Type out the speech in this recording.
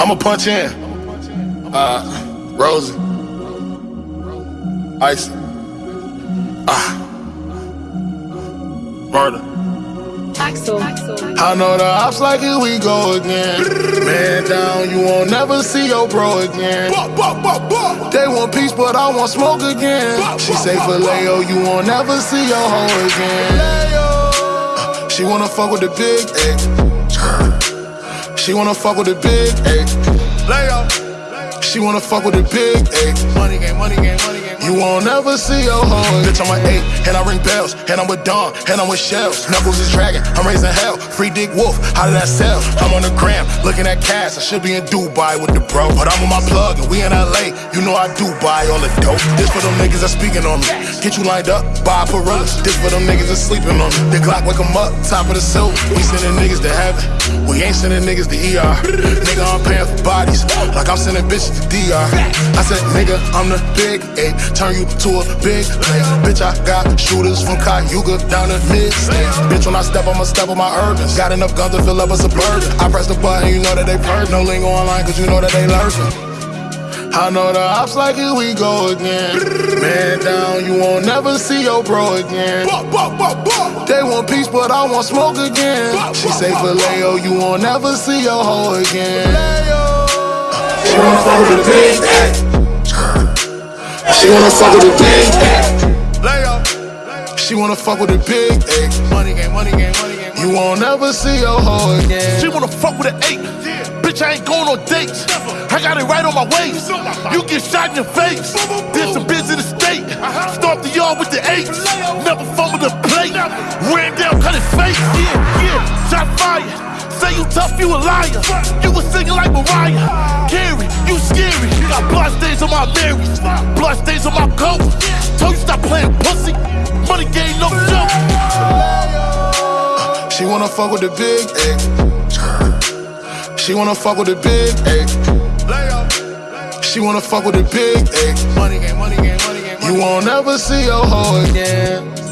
I'ma punch in. Uh, Rosie. Icy. Ah. Murder. Axel. I know the ops like it, we go again. Man down, you won't never see your bro again. They want peace, but I want smoke again. She say for Leo, you won't never see your hoe again. She wanna fuck with the big A. She wanna fuck with the big A. Leo. She wanna fuck with the big A. Money game, money game, money game. You won't ever see your hoe. Bitch, I'm a eight, and I ring bells, and I'm with Dawn, and I'm with Shells. Knuckles is dragging, I'm raising hell. Free Dick Wolf, how did that sell? I'm on the gram, looking at cash. I should be in Dubai with the bro, but I'm on my plug, and we in LA. You know I do buy all the dope. This for them niggas that speaking on me. Get you lined up, buy Perillas. This for them niggas that sleeping on me. The Glock wake 'em up, top of the silver. We sending niggas to heaven. We ain't sending niggas to ER. Nigga, I'm paying for bodies, like I'm sending bitches to DR. I said, nigga, I'm the big eight. Turn you to a big place. Bitch, I got shooters from Cayuga down to mid. Bitch, when I step, I'ma step on my urbans. Got enough guns to fill up a suburban. I press the button, you know that they purge. No lingo online, cause you know that they lurking. I know the ops like it, we go again. Man down, you won't never see your bro again. They want peace, but I want smoke again. She say for Leo, you won't never see your hoe again. She wanna fuck with the big A. She wanna fuck with the big A. She wanna fuck with the big A. Money game, money game, money game. You won't ever see your hoe again. She wanna fuck with an eight. Bitch, I ain't going on dates. I got it right on my waist. You get shot in your face. Did some biz in the state. Uh-huh. Start the yard with the eight. Never fumble the plate. Ran down, cut his face. Yeah, yeah. Shot fire. Say you tough, you a liar. You was singing like Mariah. Ah. Carrie, you scary. You got blood stains on my Marys. Blood stains on my coat. She wanna fuck with the big A. She wanna fuck with the big A. She wanna fuck with the big A. Money game, money game, money game. You won't ever see your hoe again.